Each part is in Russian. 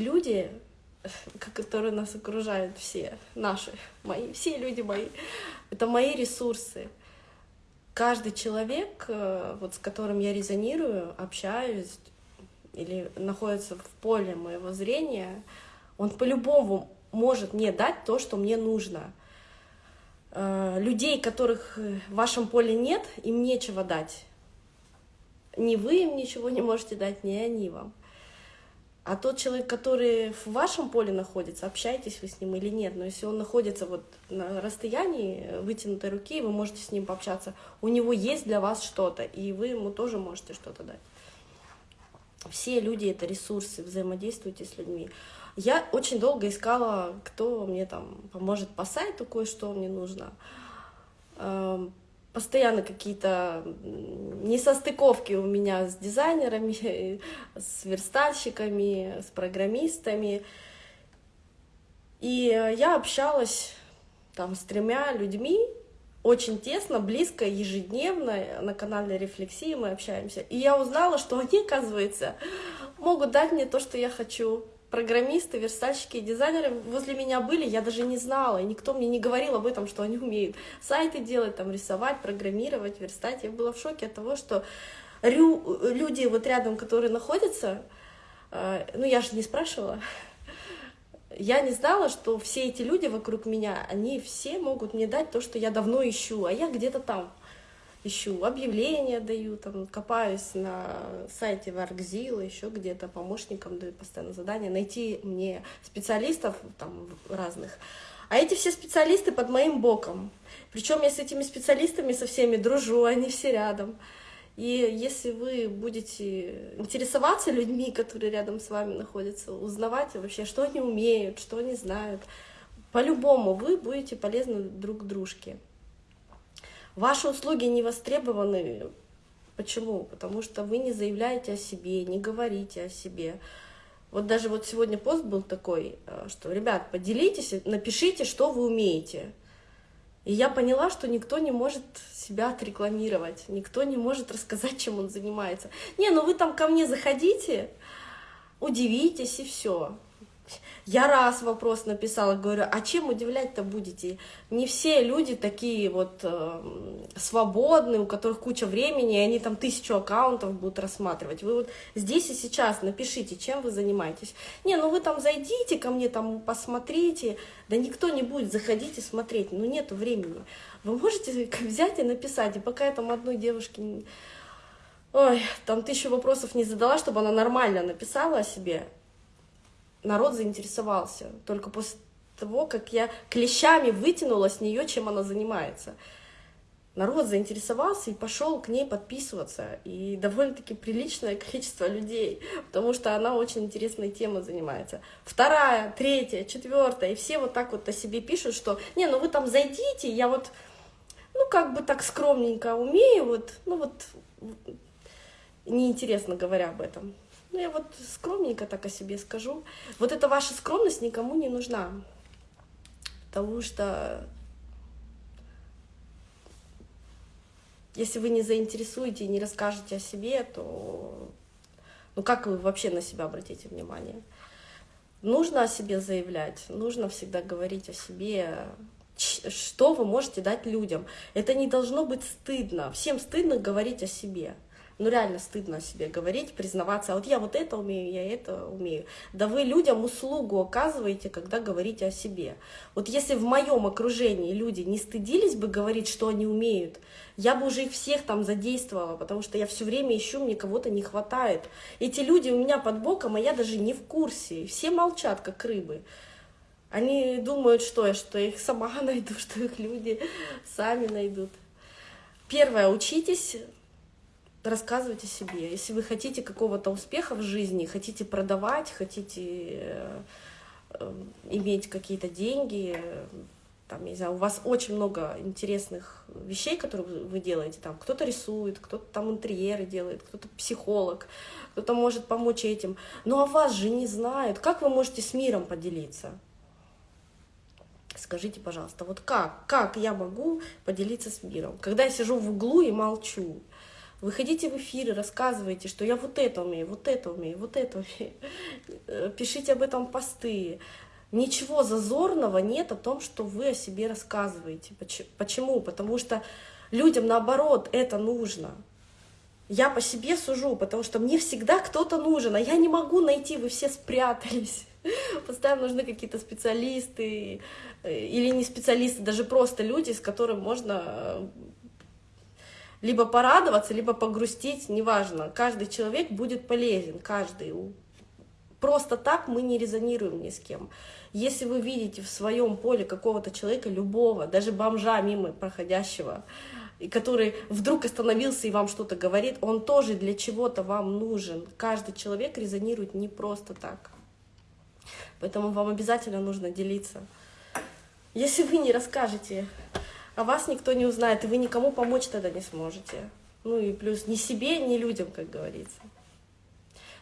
люди, которые нас окружают, все наши, мои, все люди мои, это мои ресурсы. Каждый человек, э, вот с которым я резонирую, общаюсь или находится в поле моего зрения, он по-любому может мне дать то, что мне нужно. Э, людей, которых в вашем поле нет, им нечего дать. Ни вы им ничего не можете дать, ни они вам. А тот человек, который в вашем поле находится, общаетесь вы с ним или нет, но если он находится вот на расстоянии вытянутой руки, вы можете с ним пообщаться, у него есть для вас что-то, и вы ему тоже можете что-то дать. Все люди — это ресурсы, взаимодействуйте с людьми. Я очень долго искала, кто мне там поможет по сайту, кое-что мне нужно. Постоянно какие-то несостыковки у меня с дизайнерами, с верстальщиками, с программистами. И я общалась там с тремя людьми, очень тесно, близко, ежедневно на канале Рефлексии мы общаемся. И я узнала, что они, оказывается, могут дать мне то, что я хочу программисты, верстальщики и дизайнеры возле меня были, я даже не знала, и никто мне не говорил об этом, что они умеют сайты делать, там, рисовать, программировать, верстать. Я была в шоке от того, что люди вот рядом, которые находятся, э, ну, я же не спрашивала, я не знала, что все эти люди вокруг меня, они все могут мне дать то, что я давно ищу, а я где-то там ищу объявления даю, там, копаюсь на сайте Варкзила, еще где-то помощникам даю постоянно задания, найти мне специалистов там разных. А эти все специалисты под моим боком. Причем я с этими специалистами со всеми дружу, они все рядом. И если вы будете интересоваться людьми, которые рядом с вами находятся, узнавать вообще, что они умеют, что они знают, по-любому вы будете полезны друг дружке. Ваши услуги не востребованы. Почему? Потому что вы не заявляете о себе, не говорите о себе. Вот даже вот сегодня пост был такой, э, что, ребят, поделитесь, напишите, что вы умеете. И я поняла, что никто не может себя отрекламировать, никто не может рассказать, чем он занимается. Не, ну вы там ко мне заходите, удивитесь и все. Я раз вопрос написала, говорю, а чем удивлять-то будете? Не все люди такие вот э, свободные, у которых куча времени, и они там тысячу аккаунтов будут рассматривать. Вы вот здесь и сейчас напишите, чем вы занимаетесь. Не, ну вы там зайдите ко мне, там посмотрите. Да никто не будет заходить и смотреть, ну нету времени. Вы можете взять и написать, и пока я там одной девушке... Ой, там тысячу вопросов не задала, чтобы она нормально написала о себе, народ заинтересовался только после того, как я клещами вытянула с нее, чем она занимается. Народ заинтересовался и пошел к ней подписываться. И довольно-таки приличное количество людей, потому что она очень интересной темой занимается. Вторая, третья, четвертая, и все вот так вот о себе пишут, что «Не, ну вы там зайдите, я вот, ну как бы так скромненько умею, вот, ну вот, неинтересно говоря об этом». Ну, я вот скромненько так о себе скажу. Вот эта ваша скромность никому не нужна. Потому что если вы не заинтересуете и не расскажете о себе, то ну как вы вообще на себя обратите внимание? Нужно о себе заявлять, нужно всегда говорить о себе, что вы можете дать людям. Это не должно быть стыдно. Всем стыдно говорить о себе ну реально стыдно о себе говорить, признаваться, а вот я вот это умею, я это умею. Да вы людям услугу оказываете, когда говорите о себе. Вот если в моем окружении люди не стыдились бы говорить, что они умеют, я бы уже их всех там задействовала, потому что я все время ищу, мне кого-то не хватает. Эти люди у меня под боком, а я даже не в курсе. Все молчат, как рыбы. Они думают, что я, что я их сама найду, что их люди сами найдут. Первое, учитесь рассказывать о себе. Если вы хотите какого-то успеха в жизни, хотите продавать, хотите э, э, иметь какие-то деньги, там, не знаю, у вас очень много интересных вещей, которые вы делаете, там, кто-то рисует, кто-то там интерьеры делает, кто-то психолог, кто-то может помочь этим, но о вас же не знают, как вы можете с миром поделиться? Скажите, пожалуйста, вот как, как я могу поделиться с миром, когда я сижу в углу и молчу? Выходите в эфиры, рассказывайте, что я вот это умею, вот это умею, вот это умею. Э, пишите об этом посты. Ничего зазорного нет о том, что вы о себе рассказываете. Почему? Потому что людям, наоборот, это нужно. Я по себе сужу, потому что мне всегда кто-то нужен, а я не могу найти, вы все спрятались. Постоянно нужны какие-то специалисты э, или не специалисты, даже просто люди, с которыми можно э, либо порадоваться, либо погрустить, неважно. Каждый человек будет полезен, каждый. Просто так мы не резонируем ни с кем. Если вы видите в своем поле какого-то человека, любого, даже бомжа мимо проходящего, и который вдруг остановился и вам что-то говорит, он тоже для чего-то вам нужен. Каждый человек резонирует не просто так. Поэтому вам обязательно нужно делиться. Если вы не расскажете, а вас никто не узнает, и вы никому помочь тогда не сможете. Ну и плюс ни себе, ни людям, как говорится.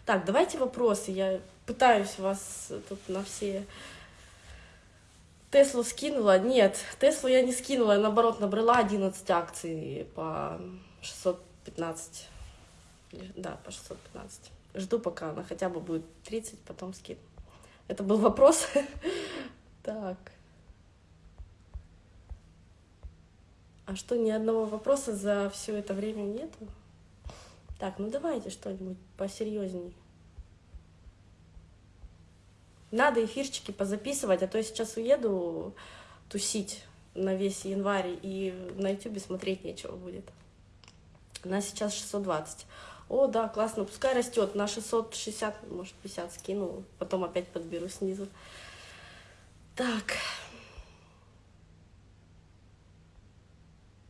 Так, давайте вопросы. Я пытаюсь вас тут на все... Теслу скинула? Нет, Теслу я не скинула, я наоборот набрала 11 акций по 615. Да, по 615. Жду, пока она хотя бы будет 30, потом скину. Это был вопрос. Так. А что, ни одного вопроса за все это время нету? Так, ну давайте что-нибудь посерьезней. Надо эфирчики позаписывать, а то я сейчас уеду тусить на весь январь, и на ютубе смотреть нечего будет. Она сейчас 620. О, да, классно, пускай растет. На 660, может, 50 скину, потом опять подберу снизу. Так.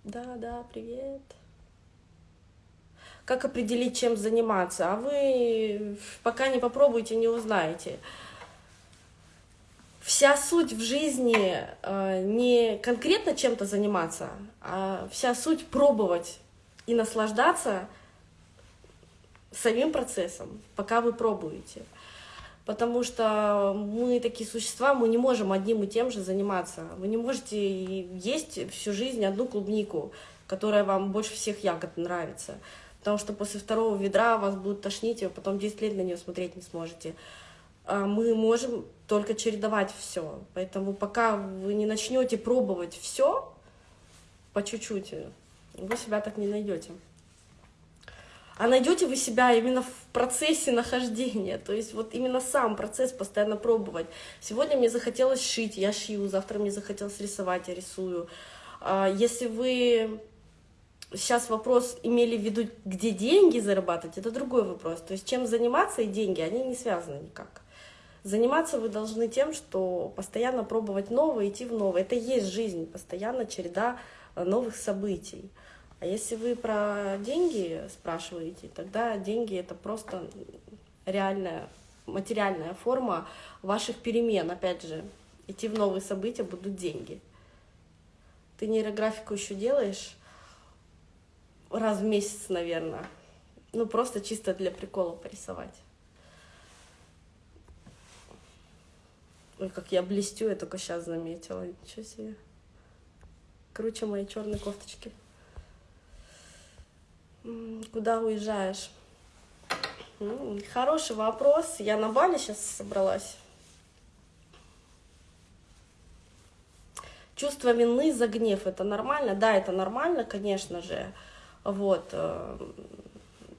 Да, да, привет. Как определить, чем заниматься? А вы пока не попробуете, не узнаете. Вся суть в жизни э, не конкретно чем-то заниматься, а вся суть пробовать и наслаждаться – самим процессом, пока вы пробуете. Потому что мы такие существа, мы не можем одним и тем же заниматься. Вы не можете есть всю жизнь одну клубнику, которая вам больше всех ягод нравится. Потому что после второго ведра вас будет тошнить, и вы потом 10 лет на нее смотреть не сможете. А мы можем только чередовать все. Поэтому пока вы не начнете пробовать все по чуть-чуть, вы себя так не найдете а найдете вы себя именно в процессе нахождения, то есть вот именно сам процесс постоянно пробовать. Сегодня мне захотелось шить, я шью, завтра мне захотелось рисовать, я рисую. А если вы сейчас вопрос имели в виду, где деньги зарабатывать, это другой вопрос. То есть чем заниматься и деньги, они не связаны никак. Заниматься вы должны тем, что постоянно пробовать новое, идти в новое. Это есть жизнь, постоянно череда новых событий. А если вы про деньги спрашиваете, тогда деньги это просто реальная материальная форма ваших перемен. Опять же, идти в новые события будут деньги. Ты нейрографику еще делаешь раз в месяц, наверное. Ну, просто чисто для прикола порисовать. Ой, как я блестю, я только сейчас заметила. Ничего себе. Круче моей черной кофточки. Куда уезжаешь? Хороший вопрос. Я на Бали сейчас собралась. Чувство вины за гнев, это нормально? Да, это нормально, конечно же. Вот, э,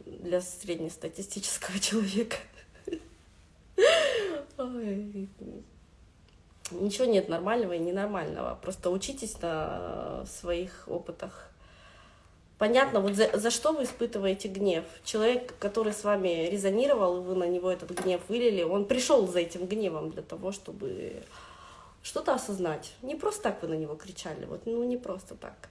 для среднестатистического человека. Ничего нет нормального и ненормального. Просто учитесь на своих опытах. Понятно, вот за, за что вы испытываете гнев? Человек, который с вами резонировал, и вы на него этот гнев вылили, он пришел за этим гневом для того, чтобы что-то осознать. Не просто так вы на него кричали, вот, ну не просто так.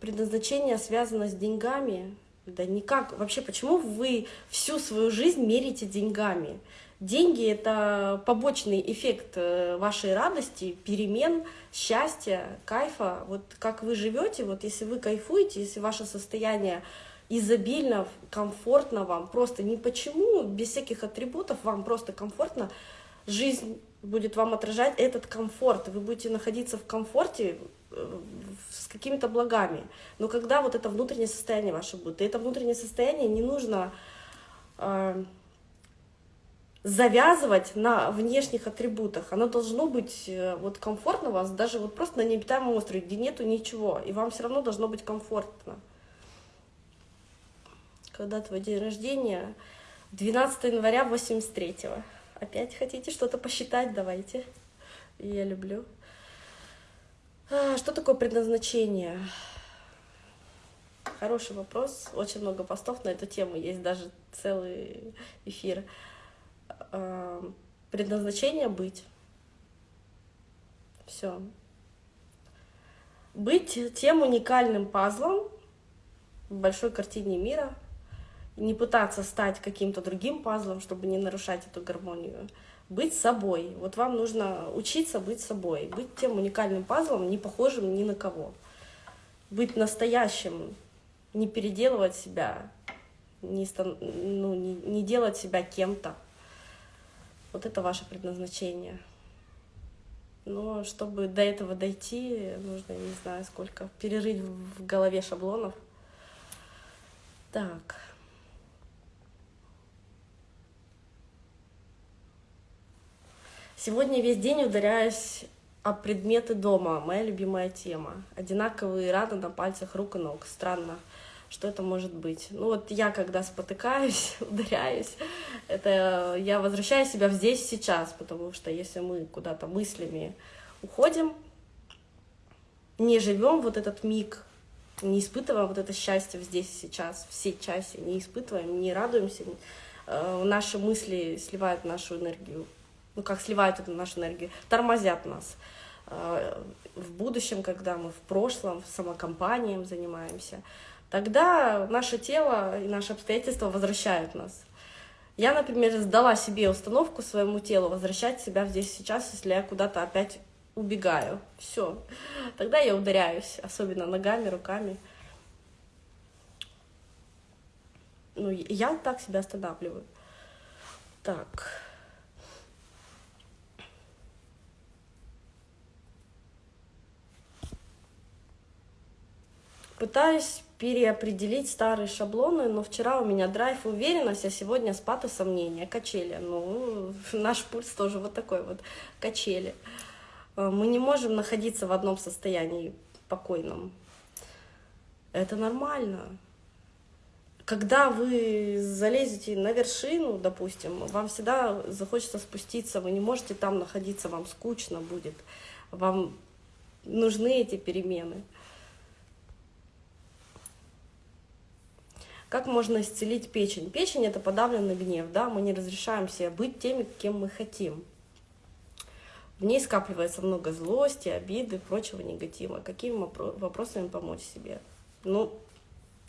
Предназначение связано с деньгами. Да никак. Вообще, почему вы всю свою жизнь мерите деньгами? Деньги — это побочный эффект э, вашей радости, перемен, счастья, кайфа. Вот как вы живете, вот если вы кайфуете, если ваше состояние изобильно, комфортно вам, просто не почему, без всяких атрибутов, вам просто комфортно, жизнь будет вам отражать этот комфорт, вы будете находиться в комфорте э, с какими-то благами. Но когда вот это внутреннее состояние ваше будет, и это внутреннее состояние не нужно э, завязывать на внешних атрибутах. Оно должно быть э, вот комфортно вас, даже вот просто на необитаемом острове, где нету ничего, и вам все равно должно быть комфортно. Когда твой день рождения? 12 января 83-го. Опять хотите что-то посчитать? Давайте. Я люблю. А, что такое предназначение? Хороший вопрос. Очень много постов на эту тему. Есть даже целый эфир. А, предназначение быть. Все. Быть тем уникальным пазлом в большой картине мира — не пытаться стать каким-то другим пазлом, чтобы не нарушать эту гармонию. Быть собой. Вот вам нужно учиться быть собой, быть тем уникальным пазлом, не похожим ни на кого. Быть настоящим, не переделывать себя, не, ну, не, не делать себя кем-то. Вот это ваше предназначение. Но чтобы до этого дойти, нужно, не знаю сколько, перерыть в голове шаблонов. Так. Сегодня весь день ударяюсь о предметы дома, моя любимая тема. Одинаковые раны на пальцах рук и ног. Странно, что это может быть. Ну вот я, когда спотыкаюсь, ударяюсь, это я возвращаю себя в здесь сейчас, потому что если мы куда-то мыслями уходим, не живем вот этот миг, не испытываем вот это счастье здесь и сейчас, все часе, не испытываем, не радуемся, э, наши мысли сливают нашу энергию ну как сливают эту нашу энергию, тормозят нас. А, в будущем, когда мы в прошлом, самокомпанием занимаемся, тогда наше тело и наши обстоятельства возвращают нас. Я, например, сдала себе установку своему телу возвращать себя здесь сейчас, если я куда-то опять убегаю. Все. Тогда я ударяюсь, особенно ногами, руками. Ну, я так себя останавливаю. Так. Пытаюсь переопределить старые шаблоны, но вчера у меня драйв уверенность, а сегодня спад и сомнения, качели. Ну, наш пульс тоже вот такой вот, качели. Э, мы не можем находиться в одном состоянии покойном. Это нормально. Когда вы залезете на вершину, допустим, вам всегда захочется спуститься, вы не можете там находиться, вам скучно будет, вам нужны эти перемены. Как можно исцелить печень? Печень — это подавленный гнев, да, мы не разрешаем себе быть теми, кем мы хотим. В ней скапливается много злости, обиды, прочего негатива. Какими вопросами помочь себе? Ну,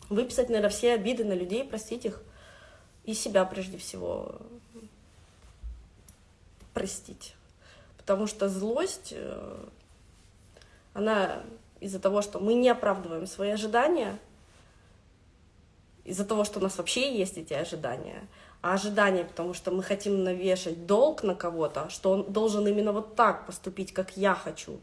выписать, наверное, все обиды на людей, простить их и себя прежде всего простить. Потому что злость, э, она из-за того, что мы не оправдываем свои ожидания, из-за того, что у нас вообще есть эти ожидания, а ожидания, потому что мы хотим навешать долг на кого-то, что он должен именно вот так поступить, как я хочу.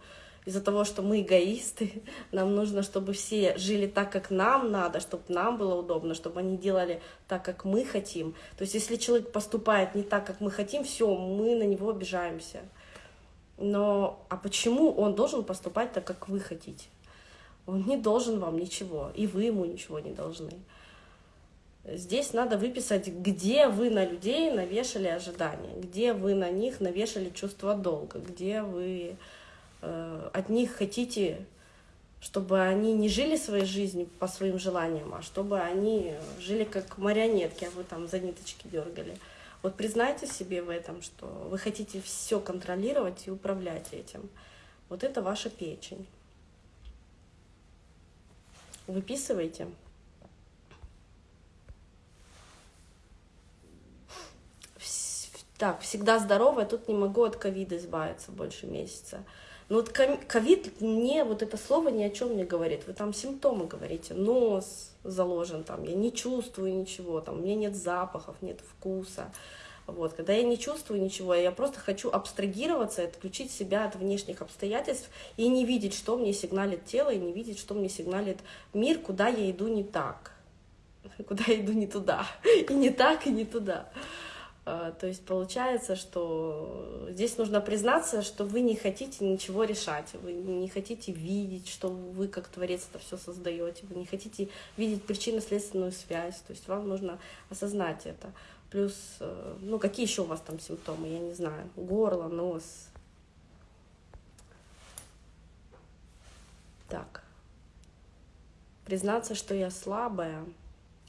Из-за того, что мы эгоисты, нам нужно, чтобы все жили так, как нам надо, чтобы нам было удобно, чтобы они делали так, как мы хотим. То есть, если человек поступает не так, как мы хотим, все, мы на него обижаемся. Но а почему он должен поступать так, как вы хотите? Он не должен вам ничего, и вы ему ничего не должны. Здесь надо выписать, где вы на людей навешали ожидания, где вы на них навешали чувство долга, где вы э, от них хотите, чтобы они не жили своей жизнью по своим желаниям, а чтобы они жили как марионетки, а вы там за ниточки дергали. Вот признайте себе в этом, что вы хотите все контролировать и управлять этим. Вот это ваша печень. Выписывайте. Так, всегда здоровая, тут не могу от ковида избавиться больше месяца. Но вот ковид мне вот это слово ни о чем не говорит. Вы там симптомы говорите, нос заложен, там я не чувствую ничего, там у меня нет запахов, нет вкуса. Вот, когда я не чувствую ничего, я просто хочу абстрагироваться, отключить себя от внешних обстоятельств и не видеть, что мне сигналит тело, и не видеть, что мне сигналит мир, куда я иду не так, куда я иду не туда, и не так, и не туда. А, то есть получается, что здесь нужно признаться, что вы не хотите ничего решать, вы не хотите видеть, что вы как творец это все создаете, вы не хотите видеть причинно-следственную связь, то есть вам нужно осознать это. Плюс, э, ну какие еще у вас там симптомы, я не знаю, горло, нос. Так. Признаться, что я слабая —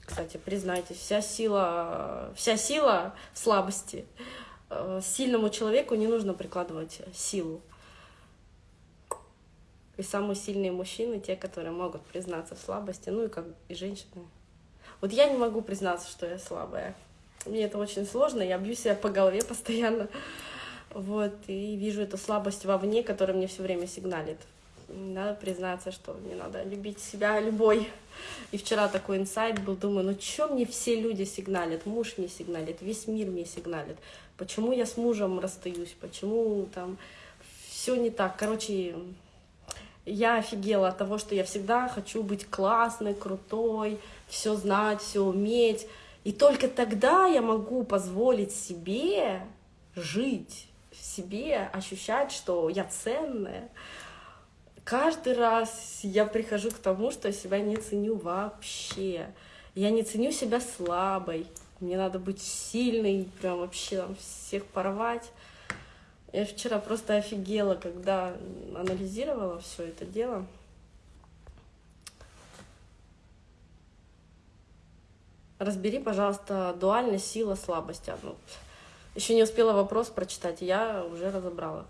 кстати, признайтесь, вся сила, вся сила слабости. Э, сильному человеку не нужно прикладывать силу. И самые сильные мужчины, те, которые могут признаться в слабости, ну и как и женщины. Вот я не могу признаться, что я слабая. Мне это очень сложно, я бью себя по голове постоянно. Вот, и вижу эту слабость вовне, которая мне все время сигналит надо признаться, что мне надо любить себя любой. И вчера такой инсайт был, думаю, ну что мне все люди сигналят, муж мне сигналит, весь мир мне сигналит, почему я с мужем расстаюсь, почему там все не так. Короче, я офигела от того, что я всегда хочу быть классной, крутой, все знать, все уметь. И только тогда я могу позволить себе жить, себе ощущать, что я ценная, каждый раз я прихожу к тому, что я себя не ценю вообще. Я не ценю себя слабой. Мне надо быть сильной, прям вообще там всех порвать. Я вчера просто офигела, когда анализировала все это дело. Разбери, пожалуйста, дуальность, сила, слабость. Ну, еще не успела вопрос прочитать, я уже разобрала.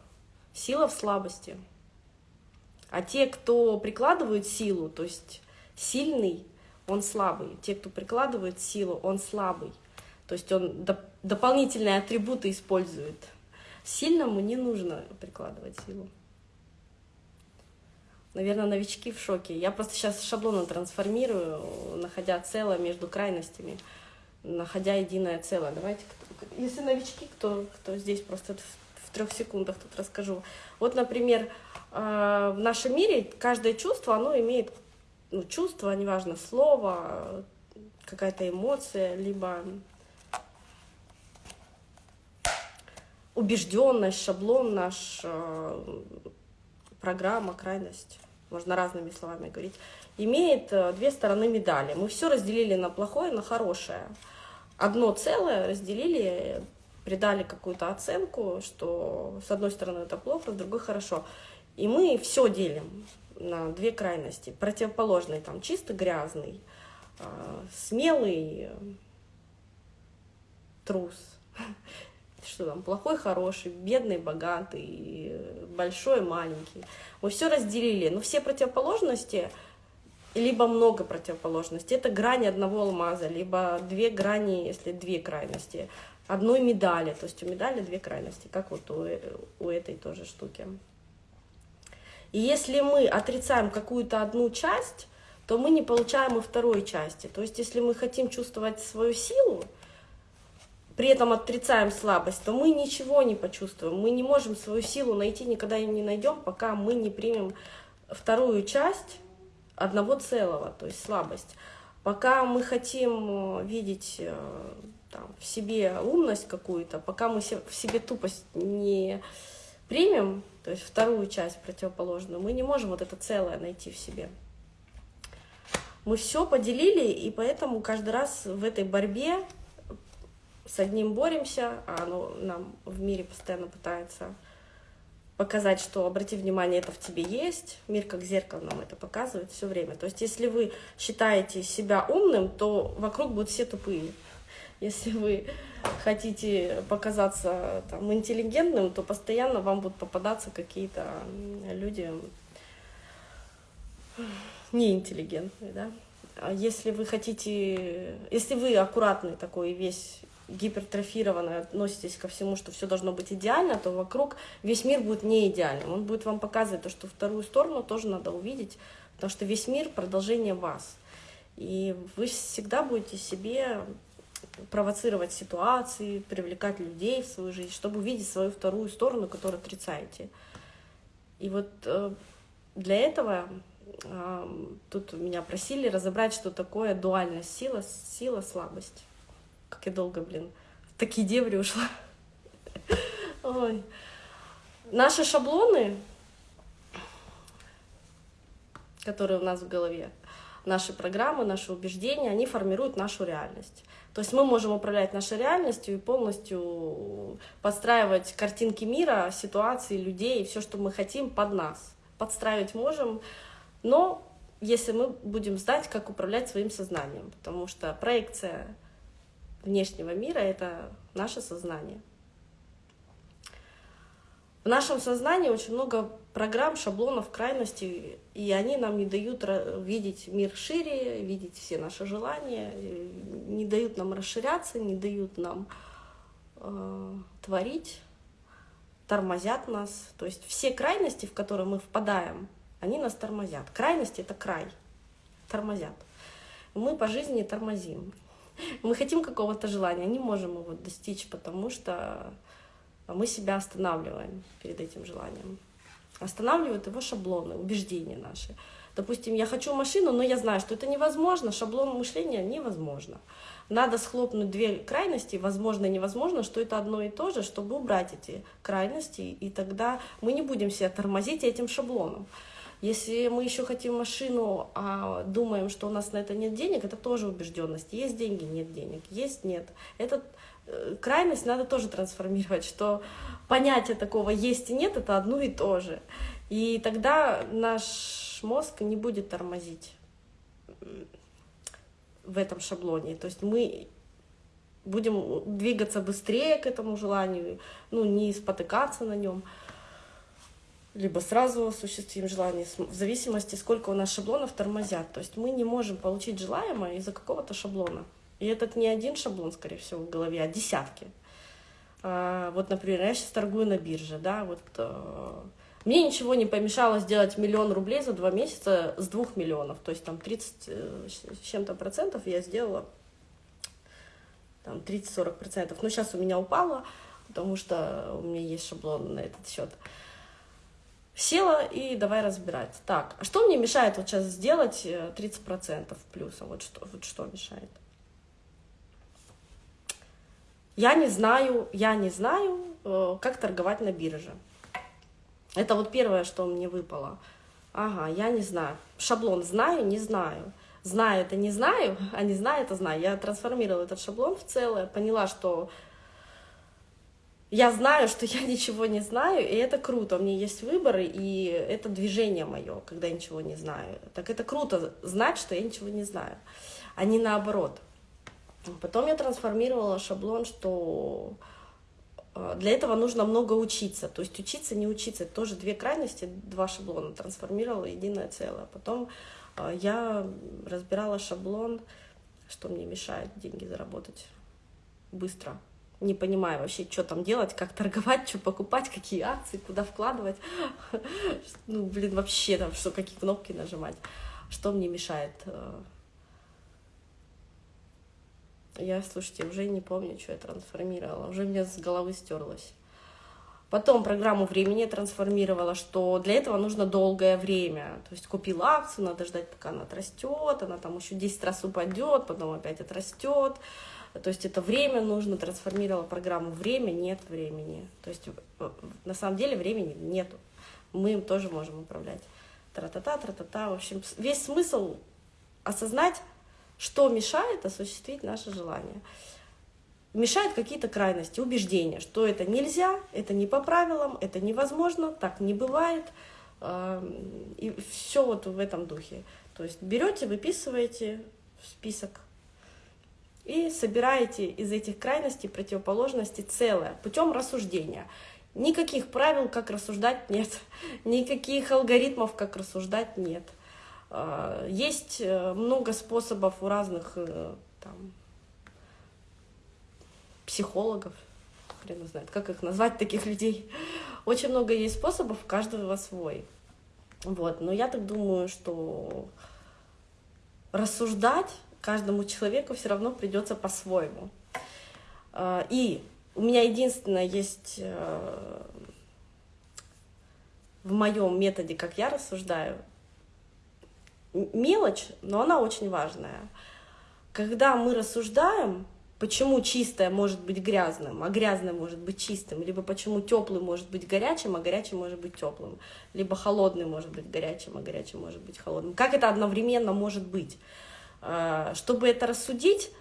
Сила в слабости. А те, кто прикладывают силу, то есть сильный, он слабый. Те, кто прикладывает силу, он слабый. То есть он доп дополнительные атрибуты использует. Сильному не нужно прикладывать силу. Наверное, новички в шоке. Я просто сейчас шаблоны трансформирую, находя целое между крайностями, находя единое целое. Давайте, если новички, кто, кто здесь просто в трех секундах тут расскажу. Вот, например, в нашем мире каждое чувство, оно имеет ну, чувство, неважно, слово, какая-то эмоция, либо убежденность, шаблон наш, э, программа, крайность, можно разными словами говорить, имеет э, две стороны медали. Мы все разделили на плохое, на хорошее. Одно целое разделили придали какую-то оценку, что с одной стороны это плохо, с другой хорошо. И мы все делим на две крайности. Противоположный, там, чисто грязный, а, смелый, трус. Что там, плохой, хороший, бедный, богатый, большой, маленький. Мы все разделили, но все противоположности, либо много противоположностей, это грани одного алмаза, либо две грани, если две крайности одной медали. То есть у медали две крайности, как вот у, у этой тоже штуки. И если мы отрицаем какую-то одну часть, то мы не получаем и второй части. То есть если мы хотим чувствовать свою силу, при этом отрицаем слабость, то мы ничего не почувствуем. Мы не можем свою силу найти, никогда ее не найдем, пока мы не примем вторую часть одного целого, то есть слабость. Пока мы хотим видеть э, там, в себе умность какую-то, пока мы в себе тупость не примем, то есть вторую часть противоположную, мы не можем вот это целое найти в себе. Мы все поделили, и поэтому каждый раз в этой борьбе с одним боремся, а оно нам в мире постоянно пытается показать, что обрати внимание, это в тебе есть. Мир как зеркало нам это показывает все время. То есть если вы считаете себя умным, то вокруг будут все тупые. Если вы хотите показаться там, интеллигентным, то постоянно вам будут попадаться какие-то люди неинтеллигентные, да. А если вы хотите, если вы аккуратный такой весь гипертрофированно относитесь ко всему, что все должно быть идеально, то вокруг весь мир будет не идеальным. Он будет вам показывать то, что вторую сторону тоже надо увидеть, потому что весь мир — продолжение вас. И вы всегда будете себе провоцировать ситуации, привлекать людей в свою жизнь, чтобы увидеть свою вторую сторону, которую отрицаете. И вот э, для этого тут меня просили разобрать, что такое дуальность сила, сила, слабость. Как я долго, блин, в такие дебри ушла. Ой. Наши шаблоны, которые у нас в голове, наши программы, наши убеждения, они формируют нашу реальность. То есть мы можем управлять нашей реальностью и полностью подстраивать картинки мира, ситуации, людей, все, что мы хотим, под нас. Подстраивать можем, но если мы будем знать, как управлять своим сознанием, потому что проекция внешнего мира — это наше сознание. В нашем сознании очень много программ, шаблонов, крайностей, и они нам не дают видеть мир шире, видеть все наши желания, не дают нам расширяться, не дают нам э, творить, тормозят нас. То есть все крайности, в которые мы впадаем, они нас тормозят. Крайности — это край, тормозят. Мы по жизни тормозим. Мы хотим какого-то желания, не можем его достичь, потому что мы себя останавливаем перед этим желанием. Останавливают его шаблоны, убеждения наши. Допустим, я хочу машину, но я знаю, что это невозможно, шаблон мышления невозможно. Надо схлопнуть две крайности, возможно и невозможно, что это одно и то же, чтобы убрать эти крайности, и тогда мы не будем себя тормозить этим шаблоном. Если мы еще хотим машину, а думаем, что у нас на это нет денег, это тоже убежденность. Есть деньги, нет денег, есть, нет. Это крайность надо тоже трансформировать, что понятие такого есть и нет, это одно и то же. И тогда наш мозг не будет тормозить в этом шаблоне. То есть мы будем двигаться быстрее к этому желанию, ну, не спотыкаться на нем либо сразу осуществим желание, в зависимости, сколько у нас шаблонов тормозят. То есть мы не можем получить желаемое из-за какого-то шаблона. И этот не один шаблон, скорее всего, в голове, а десятки. А, вот, например, я сейчас торгую на бирже, да, вот а, мне ничего не помешало сделать миллион рублей за два месяца с двух миллионов, то есть там 30 э, с чем-то процентов я сделала, там 30-40 процентов, но сейчас у меня упало, потому что у меня есть шаблон на этот счет. Села и давай разбирать. Так, а что мне мешает вот сейчас сделать 30% э, плюса? Вот что, вот что мешает? Я не знаю, я не знаю, э, как торговать на бирже. Это вот первое, что мне выпало. Ага, я не знаю. Шаблон знаю, не знаю. Знаю это не знаю, а не знаю это знаю. Я трансформировала этот шаблон в целое, поняла, что я знаю, что я ничего не знаю, и это круто. У меня есть выборы, и это движение мое, когда я ничего не знаю. Так это круто знать, что я ничего не знаю, а не наоборот. Потом я трансформировала шаблон, что э, для этого нужно много учиться. То есть учиться, не учиться. Это тоже две крайности, два шаблона трансформировала единое целое. Потом э, я разбирала шаблон, что мне мешает деньги заработать быстро не понимаю вообще, что там делать, как торговать, что покупать, какие акции, куда вкладывать. Ну, блин, вообще там, что, какие кнопки нажимать. Что мне мешает? Я, слушайте, уже не помню, что я трансформировала. Уже мне с головы стерлось. Потом программу времени трансформировала, что для этого нужно долгое время. То есть купила акцию, надо ждать, пока она отрастет, она там еще 10 раз упадет, потом опять отрастет. То есть это время нужно, трансформировала программу «Время», нет времени. То есть э, на самом деле времени нету. Мы им тоже можем управлять. Тра-та-та, тра-та-та. В общем, весь смысл осознать, что мешает осуществить наше желание. Мешают какие-то крайности, убеждения, что это нельзя, это не по правилам, это невозможно, так не бывает. Эм, и все вот в этом духе. То есть берете, выписываете в список и собираете из этих крайностей, противоположностей целое путем рассуждения. Никаких правил, как рассуждать, нет. Никаких алгоритмов, как рассуждать, нет. А, есть э, много способов у разных э, там, психологов, хрен знает, как их назвать, таких людей. Очень много есть способов, у каждого свой. Вот. Но я так думаю, что рассуждать каждому человеку все равно придется по-своему. Э, и у меня единственное есть э, в моем методе, как я рассуждаю, мелочь, но она очень важная. Когда мы рассуждаем, почему чистое может быть грязным, а грязное может быть чистым, либо почему теплый может быть горячим, а горячий может быть теплым, либо холодный может быть горячим, а горячий может быть холодным. Как это одновременно может быть? А, чтобы это рассудить,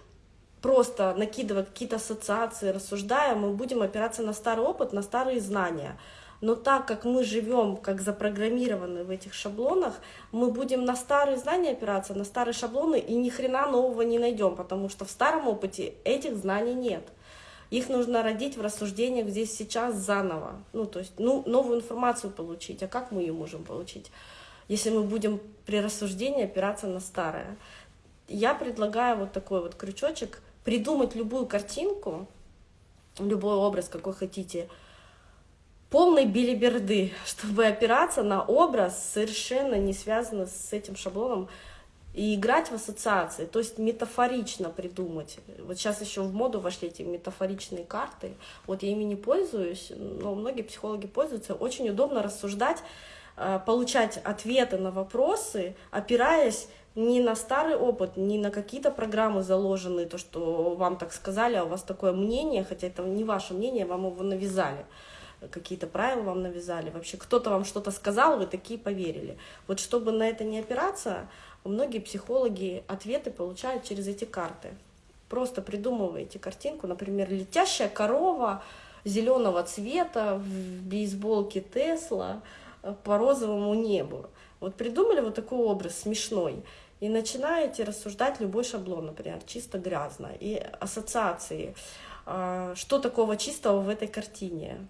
просто накидывая какие-то ассоциации, рассуждая, мы будем опираться на старый опыт, на старые знания – но так как мы живем как запрограммированы в этих шаблонах, мы будем на старые знания опираться, на старые шаблоны и ни хрена нового не найдем, потому что в старом опыте этих знаний нет. Их нужно родить в рассуждениях здесь сейчас заново. Ну, то есть, ну, новую информацию получить. А как мы ее можем получить, если мы будем при рассуждении опираться на старое? Я предлагаю вот такой вот крючочек, придумать любую картинку, любой образ, какой хотите, полной билиберды, чтобы опираться на образ, совершенно не связанный с этим шаблоном, и играть в ассоциации, то есть метафорично придумать. Вот сейчас еще в моду вошли эти метафоричные карты. Вот я ими не пользуюсь, но многие психологи пользуются. Очень удобно рассуждать, э, получать ответы на вопросы, опираясь не на старый опыт, не на какие-то программы заложенные, то, что вам так сказали, а у вас такое мнение, хотя это не ваше мнение, вам его навязали какие-то правила вам навязали, вообще кто-то вам что-то сказал, вы такие поверили. Вот чтобы на это не опираться, многие психологи ответы получают через эти карты. Просто придумываете картинку, например, летящая корова зеленого цвета в бейсболке Тесла по розовому небу. Вот придумали вот такой образ смешной, и начинаете рассуждать любой шаблон, например, чисто грязно, и ассоциации, а, что такого чистого в этой картине,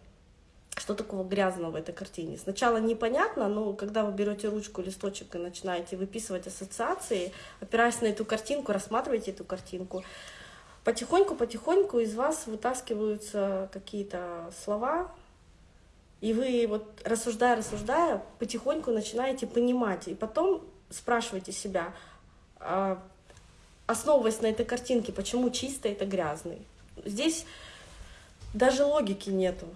что такого грязного в этой картине. Сначала непонятно, но когда вы берете ручку, листочек и начинаете выписывать ассоциации, опираясь на эту картинку, рассматриваете эту картинку, потихоньку-потихоньку из вас вытаскиваются какие-то слова, и вы вот рассуждая, рассуждая, потихоньку начинаете понимать, и потом спрашиваете себя, а, основываясь на этой картинке, почему чистый это грязный. Здесь даже логики нету.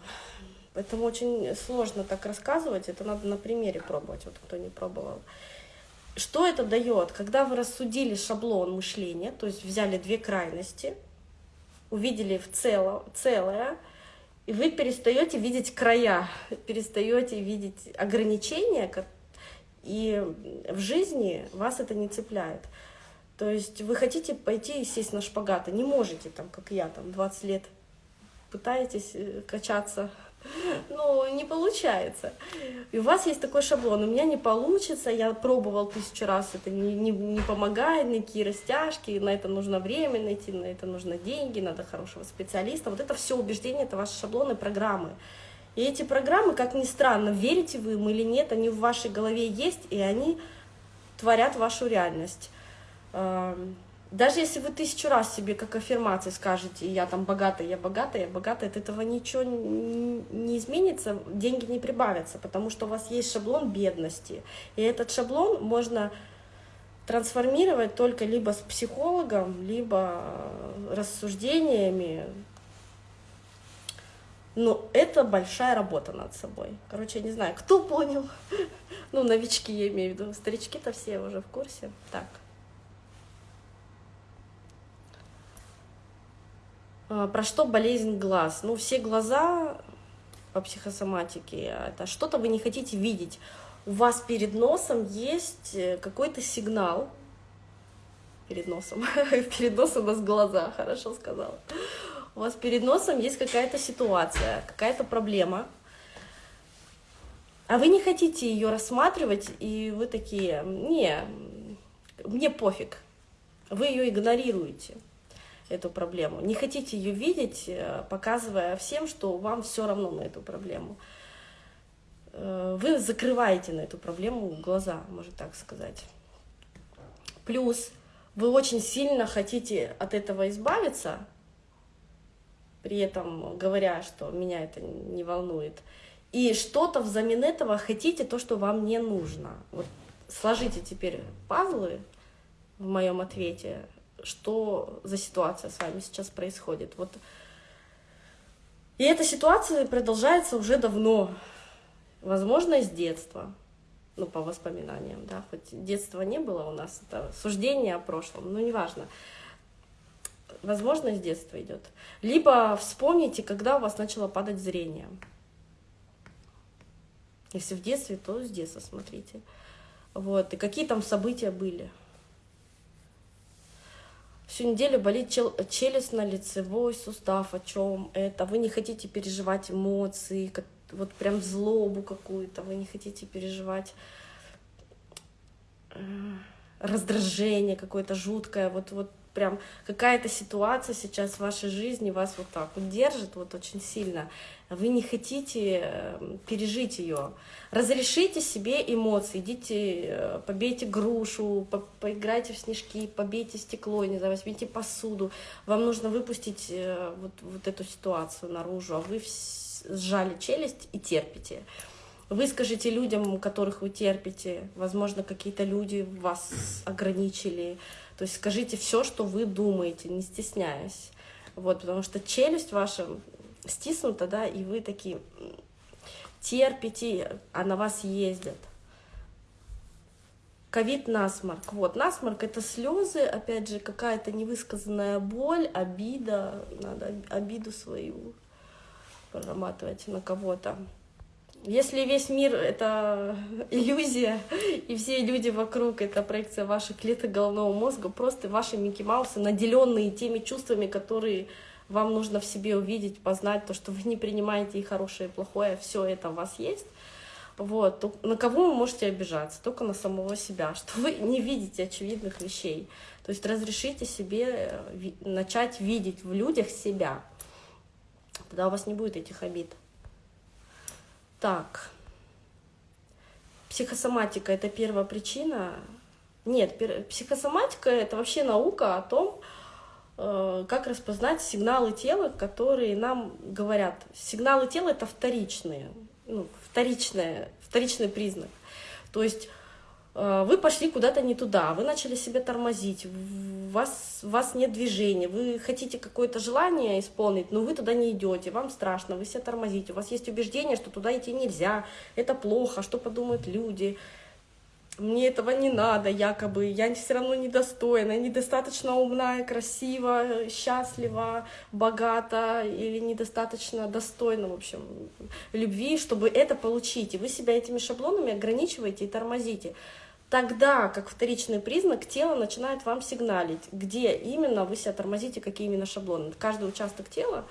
Поэтому очень сложно так рассказывать, это надо на примере пробовать, вот кто не пробовал. Что это дает? Когда вы рассудили шаблон мышления, то есть взяли две крайности, увидели в цело, целое, и вы перестаете видеть края, перестаете видеть ограничения, и в жизни вас это не цепляет. То есть вы хотите пойти и сесть на шпагат, и не можете, там, как я, там, 20 лет пытаетесь э, качаться ну, не получается. И у вас есть такой шаблон, у меня не получится, я пробовал тысячу раз, это не, не, не помогает, никакие растяжки, на это нужно время найти, на это нужно деньги, надо хорошего специалиста. Вот это все убеждения, это ваши шаблоны, программы. И эти программы, как ни странно, верите вы им или нет, они в вашей голове есть, и они творят вашу реальность. Даже если вы тысячу раз себе как аффирмации скажете, я там богатая, я богатая, я богатая, от этого ничего не изменится, деньги не прибавятся, потому что у вас есть шаблон бедности. И этот шаблон можно трансформировать только либо с психологом, либо рассуждениями. Но это большая работа над собой. Короче, я не знаю, кто понял. Ну, новички я имею в виду. Старички-то все уже в курсе. Так. Про что болезнь глаз? Ну, все глаза по психосоматике, это что-то вы не хотите видеть. У вас перед носом есть э, какой-то сигнал, перед носом, перед носом у нас глаза, хорошо сказала. У вас перед носом есть какая-то ситуация, какая-то проблема, а вы не хотите ее рассматривать, и вы такие, не, мне пофиг, вы ее игнорируете эту проблему. Не хотите ее видеть, э, показывая всем, что вам все равно на эту проблему. Э, вы закрываете на эту проблему глаза, можно так сказать. Плюс вы очень сильно хотите от этого избавиться, при этом говоря, что меня это не волнует. И что-то взамен этого хотите то, что вам не нужно. Вот сложите теперь пазлы в моем ответе что за ситуация с вами сейчас происходит. Вот. И эта ситуация продолжается уже давно, возможно, с детства, ну, по воспоминаниям, да, хоть детства не было у нас, это суждение о прошлом, но неважно. Возможно, с детства идет. Либо вспомните, когда у вас начало падать зрение. Если в детстве, то с детства смотрите. Вот. И какие там события были. Всю неделю болит чел челюстно-лицевой сустав. О чем это? Вы не хотите переживать эмоции, вот прям злобу какую-то. Вы не хотите переживать э, раздражение какое-то жуткое. Вот, вот прям какая-то ситуация сейчас в вашей жизни вас вот так вот вот очень сильно, вы не хотите эм, пережить ее. Разрешите себе эмоции, идите, э, побейте грушу, по поиграйте в снежки, побейте стекло, не знаю, возьмите посуду. Вам нужно выпустить э, вот, вот эту ситуацию наружу, а вы сжали челюсть и терпите. Выскажите людям, которых вы терпите, возможно, какие-то люди вас ограничили, то есть скажите все, что вы думаете, не стесняясь. Вот, потому что челюсть ваша стиснута, да, и вы такие терпите, а на вас ездят. Ковид насморк. Вот, насморк это слезы, опять же, какая-то невысказанная боль, обида, надо обиду свою прорабатывать на кого-то. Если весь мир — это иллюзия, и все люди вокруг — это проекция ваших клеток головного мозга, просто ваши Микки Маусы, наделенные теми чувствами, которые вам нужно в себе увидеть, познать, то, что вы не принимаете и хорошее, и плохое, все это у вас есть, вот, на кого вы можете обижаться? Только на самого себя, что вы не видите очевидных вещей. То есть разрешите себе э, начать видеть в людях себя. Тогда у вас не будет этих обид. Так. Психосоматика – это первая причина. Нет, психосоматика – это вообще наука о том, как распознать сигналы тела, которые нам говорят. Сигналы тела – это вторичные, ну, вторичные, вторичный признак. То есть Э, вы пошли куда-то не туда, вы начали себя тормозить, у вас, у вас нет движения, вы хотите какое-то желание исполнить, но вы туда не идете, вам страшно, вы себя тормозите, у вас есть убеждение, что туда идти нельзя, это плохо, что подумают люди, мне этого не надо, якобы, я все равно недостойна, недостаточно умная, красива, счастлива, богата или недостаточно достойна, в общем, любви, чтобы это получить. И вы себя этими шаблонами ограничиваете и тормозите. Тогда, как вторичный признак, тело начинает вам сигналить, где именно вы себя тормозите, какие именно шаблоны. Каждый участок тела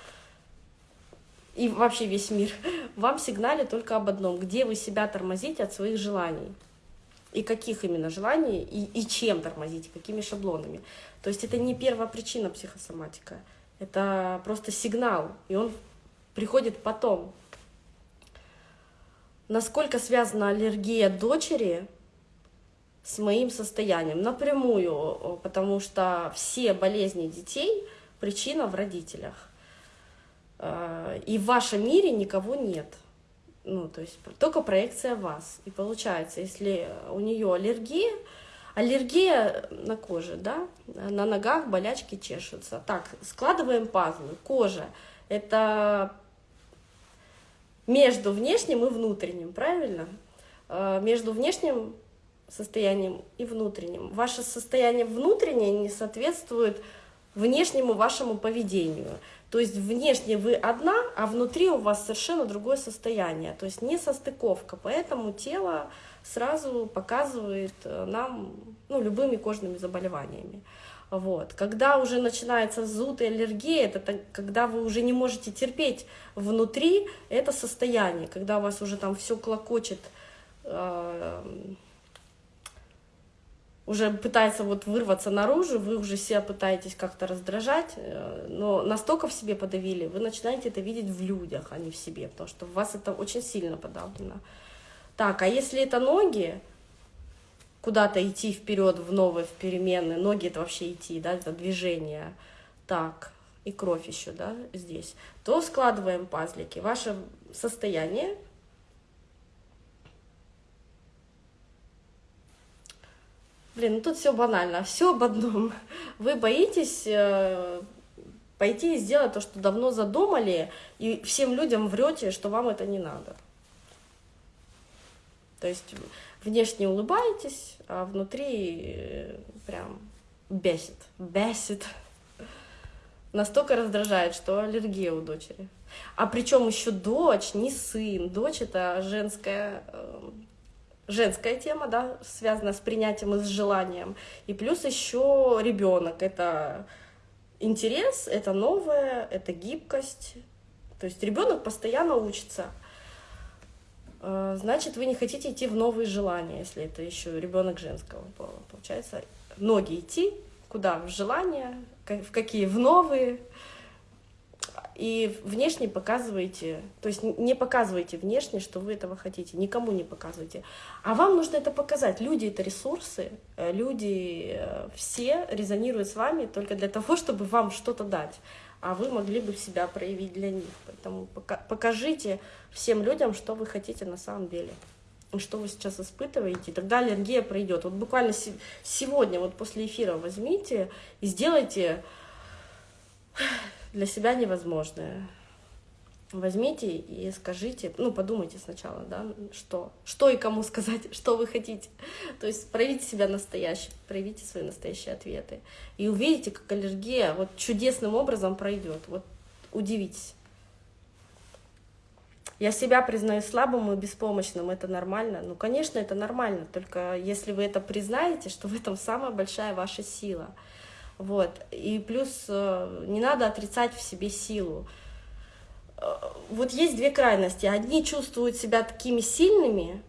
и вообще весь мир вам сигналит только об одном, где вы себя тормозите от своих желаний. И каких именно желаний, и, и чем тормозите, какими шаблонами. То есть это не первая причина психосоматика, это просто сигнал, и он приходит потом. Насколько связана аллергия дочери с моим состоянием напрямую, потому что все болезни детей причина в родителях. Э, и в вашем мире никого нет. Ну, то есть только проекция вас. И получается, если у нее аллергия, аллергия на коже, да, на ногах болячки чешутся. Так, складываем пазлы. Кожа – это между внешним и внутренним, правильно? Э, между внешним состоянием и внутренним. Ваше состояние внутреннее не соответствует внешнему вашему поведению. То есть внешне вы одна, а внутри у вас совершенно другое состояние. То есть не состыковка. Поэтому тело сразу показывает э, нам ну, любыми кожными заболеваниями. Вот. Когда уже начинается зуд и аллергия, это когда вы уже не можете терпеть внутри это состояние, когда у вас уже там все клокочет, э уже пытается вот вырваться наружу, вы уже себя пытаетесь как-то раздражать, э, но настолько в себе подавили, вы начинаете это видеть в людях, а не в себе, потому что в вас это очень сильно подавлено. Так, а если это ноги, куда-то идти вперед в новые, в перемены, ноги это вообще идти, да, это движение, так, и кровь еще, да, здесь, то складываем пазлики. Ваше состояние Блин, ну тут все банально, все об одном. Вы боитесь э, пойти и сделать то, что давно задумали, и всем людям врете, что вам это не надо. То есть внешне улыбаетесь, а внутри э, прям бесит, бесит. Настолько раздражает, что аллергия у дочери. А причем еще дочь, не сын. Дочь это женская, э, женская тема, да, связана с принятием и с желанием. И плюс еще ребенок. Это интерес, это новое, это гибкость. То есть ребенок постоянно учится. Э, значит, вы не хотите идти в новые желания, если это еще ребенок женского пола. Получается, ноги идти куда? В желания, в какие? В новые. И внешне показываете, то есть не показывайте внешне, что вы этого хотите, никому не показывайте. А вам нужно это показать. Люди — это ресурсы, э, люди э, все резонируют с вами только для того, чтобы вам что-то дать а вы могли бы себя проявить для них. Поэтому покажите всем людям, что вы хотите на самом деле, что вы сейчас испытываете, и тогда аллергия пройдет. Вот буквально сегодня, вот после эфира возьмите и сделайте для себя невозможное возьмите и скажите, ну, подумайте сначала, да, что, что и кому сказать, что вы хотите. То есть проявите себя настоящим, проявите свои настоящие ответы. И увидите, как аллергия вот чудесным образом пройдет. Вот удивитесь. Я себя признаю слабым и беспомощным, это нормально. Ну, конечно, это нормально, только если вы это признаете, что в этом самая большая ваша сила. Вот. И плюс э, не надо отрицать в себе силу вот есть две крайности. Одни чувствуют себя такими сильными,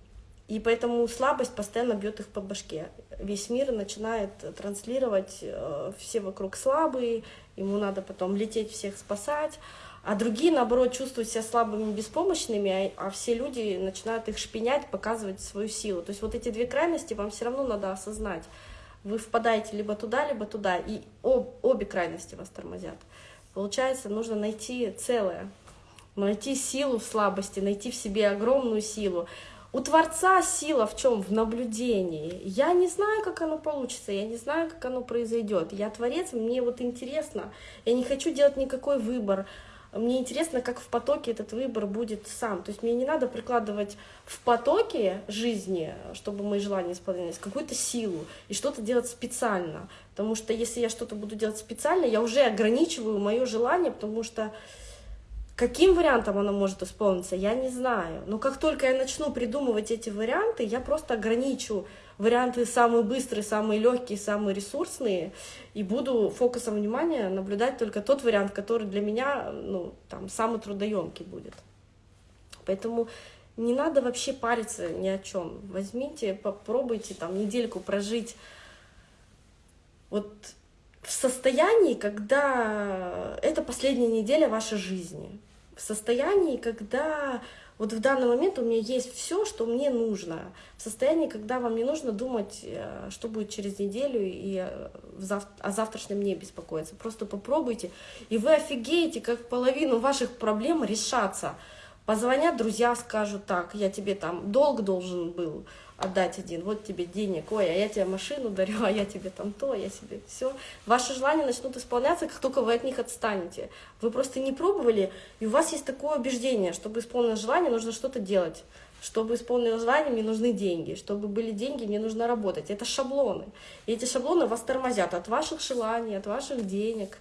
и поэтому слабость постоянно бьет их по башке. Весь мир начинает транслировать, э, все вокруг слабые, ему надо потом лететь всех спасать. А другие, наоборот, чувствуют себя слабыми, беспомощными, а, а все люди начинают их шпинять, показывать свою силу. То есть вот эти две крайности вам все равно надо осознать. Вы впадаете либо туда, либо туда, и об, обе крайности вас тормозят. Получается, нужно найти целое, найти силу в слабости, найти в себе огромную силу. У Творца сила в чем? В наблюдении. Я не знаю, как оно получится, я не знаю, как оно произойдет. Я Творец, мне вот интересно. Я не хочу делать никакой выбор. Мне интересно, как в потоке этот выбор будет сам. То есть мне не надо прикладывать в потоке жизни, чтобы мои желания исполнялись, какую-то силу и что-то делать специально. Потому что если я что-то буду делать специально, я уже ограничиваю мое желание, потому что Каким вариантом оно может исполниться, я не знаю. Но как только я начну придумывать эти варианты, я просто ограничу варианты самые быстрые, самые легкие, самые ресурсные, и буду фокусом внимания наблюдать только тот вариант, который для меня ну, там, самый трудоемкий будет. Поэтому не надо вообще париться ни о чем. Возьмите, попробуйте там недельку прожить вот в состоянии, когда это последняя неделя вашей жизни, в состоянии, когда вот в данный момент у меня есть все, что мне нужно, в состоянии, когда вам не нужно думать, э, что будет через неделю и э, о завтрашнем не беспокоиться. Просто попробуйте, и вы офигеете, как половину ваших проблем решаться. Позвонят друзья, скажут так, я тебе там долг должен был, отдать один, вот тебе денег, ой, а я тебе машину дарю, а я тебе там то, я себе все. Ваши желания начнут исполняться, как только вы от них отстанете. Вы просто не пробовали, и у вас есть такое убеждение, чтобы исполнить желание, нужно что-то делать. Чтобы исполнить желание, мне нужны деньги. Чтобы были деньги, мне нужно работать. Это шаблоны. И эти шаблоны вас тормозят от ваших желаний, от ваших денег,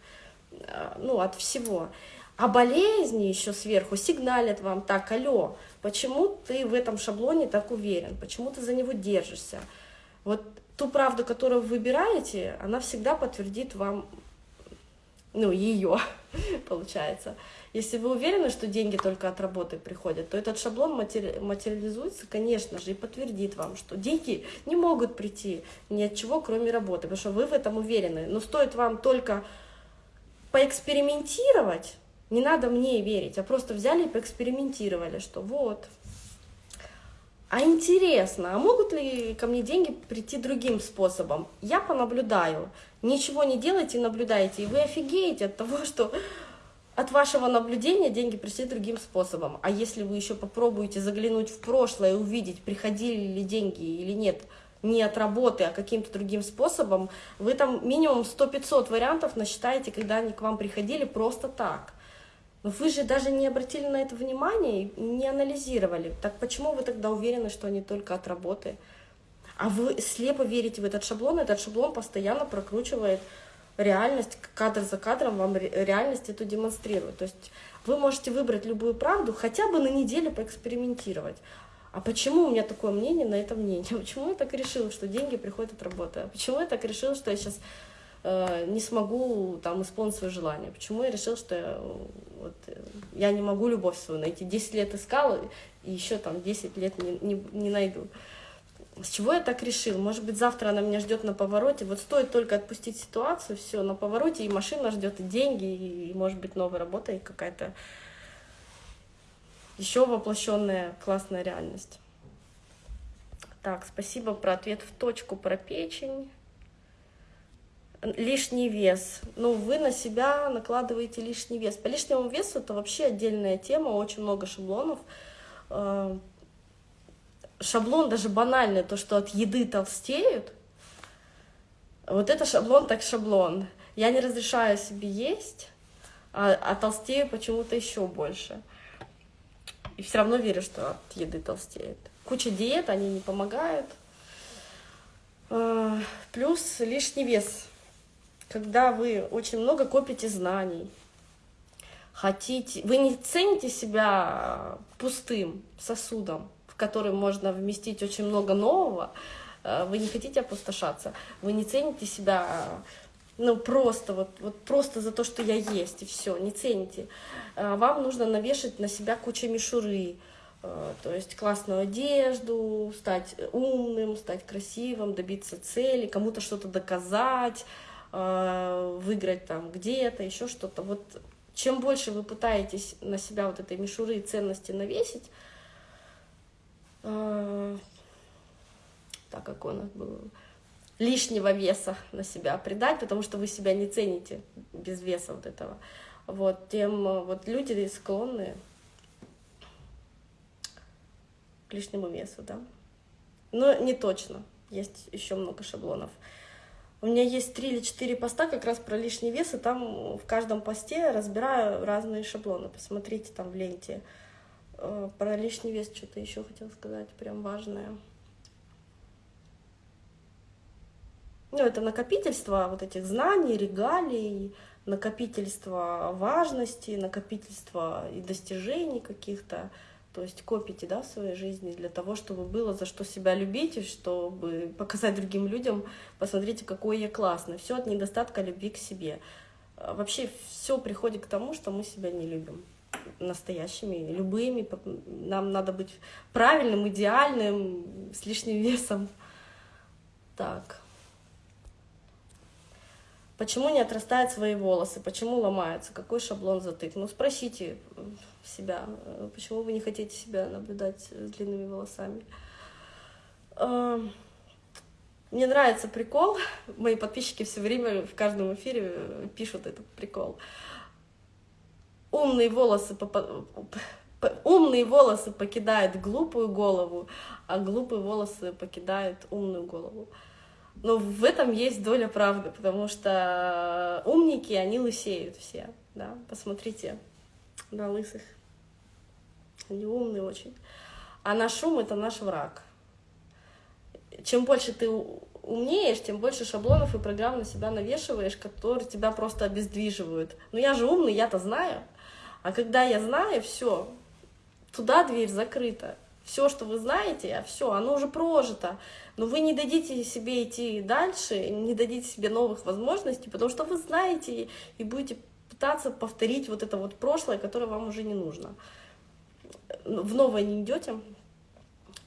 э, ну, от всего. А болезни еще сверху сигналят вам, так, алло, почему ты в этом шаблоне так уверен, почему ты за него держишься. Вот ту правду, которую вы выбираете, она всегда подтвердит вам, ну, ее, получается. Если вы уверены, что деньги только от работы приходят, то этот шаблон матери материализуется, конечно же, и подтвердит вам, что деньги не могут прийти ни от чего, кроме работы, потому что вы в этом уверены. Но стоит вам только поэкспериментировать, не надо мне верить, а просто взяли и поэкспериментировали, что вот. А интересно, а могут ли ко мне деньги прийти другим способом? Я понаблюдаю. Ничего не делайте, наблюдайте, и вы офигеете от того, что от вашего наблюдения деньги пришли другим способом. А если вы еще попробуете заглянуть в прошлое и увидеть, приходили ли деньги или нет не от работы, а каким-то другим способом, вы там минимум 100-500 вариантов насчитаете, когда они к вам приходили просто так. Вы же даже не обратили на это внимание, не анализировали. Так почему вы тогда уверены, что они только от работы? А вы слепо верите в этот шаблон, этот шаблон постоянно прокручивает реальность, кадр за кадром вам реальность эту демонстрирует. То есть вы можете выбрать любую правду, хотя бы на неделю поэкспериментировать. А почему у меня такое мнение на это мнение? Почему я так решила, что деньги приходят от работы? А почему я так решила, что я сейчас не смогу там исполнить свое желание? Почему я решила, что я, вот, я не могу любовь свою найти? 10 лет искала, и еще там 10 лет не, не, не найду. С чего я так решил? Может быть, завтра она меня ждет на повороте. Вот стоит только отпустить ситуацию, все, на повороте, и машина ждет, и деньги, и, может быть, новая работа, и какая-то еще воплощенная классная реальность. Так, спасибо про ответ в точку про печень. Лишний вес. Ну, вы на себя накладываете лишний вес. По лишнему весу это вообще отдельная тема, очень много шаблонов. Э, шаблон даже банальный, то, что от еды толстеют, вот это шаблон так шаблон. Я не разрешаю себе есть, а, а толстею почему-то еще больше. И все равно верю, что от еды толстеет. Куча диет, они не помогают. А, плюс лишний вес. Когда вы очень много копите знаний, хотите, вы не цените себя пустым сосудом, который можно вместить очень много нового, э, вы не хотите опустошаться, вы не цените себя ну, просто, вот, вот просто за то, что я есть, и все, не цените. Э, вам нужно навешать на себя кучу мишуры, э, то есть классную одежду, стать умным, стать красивым, добиться цели, кому-то что-то доказать, выиграть там где-то, еще что-то. Вот чем больше вы пытаетесь на себя вот этой мишуры и ценности навесить, а, так как у нас было, лишнего веса на себя придать, потому что вы себя не цените без веса вот этого. Вот, тем вот люди склонны к лишнему весу, да. Но не точно, есть еще много шаблонов. У меня есть три или четыре поста как раз про лишний вес, и там в каждом посте разбираю разные шаблоны. Посмотрите там в ленте. Э, про лишний вес что-то еще хотела сказать, прям важное. Ну, это накопительство вот этих знаний, регалий, накопительство важности, накопительство и достижений каких-то. То есть копите да, в своей жизни для того, чтобы было за что себя любить, и чтобы показать другим людям, посмотрите, какой я классный. Все от недостатка любви к себе. А вообще все приходит к тому, что мы себя не любим настоящими, любыми. Нам надо быть правильным, идеальным, с лишним весом. Так. Почему не отрастают свои волосы? Почему ломаются? Какой шаблон затык? Ну, спросите себя, почему вы не хотите себя наблюдать с длинными волосами. А, мне нравится прикол. Мои подписчики все время в каждом эфире пишут этот прикол умные волосы, умные волосы покидают глупую голову, а глупые волосы покидают умную голову. Но в этом есть доля правды, потому что умники, они лысеют все, да, посмотрите на лысых. Они умные очень. А наш ум — это наш враг. Чем больше ты умнеешь, тем больше шаблонов и программ на себя навешиваешь, которые тебя просто обездвиживают. Но я же умный, я-то знаю. А когда я знаю, все, туда дверь закрыта. Все, что вы знаете, а все, оно уже прожито. Но вы не дадите себе идти дальше, не дадите себе новых возможностей, потому что вы знаете и будете пытаться повторить вот это вот прошлое, которое вам уже не нужно. В новое не идете,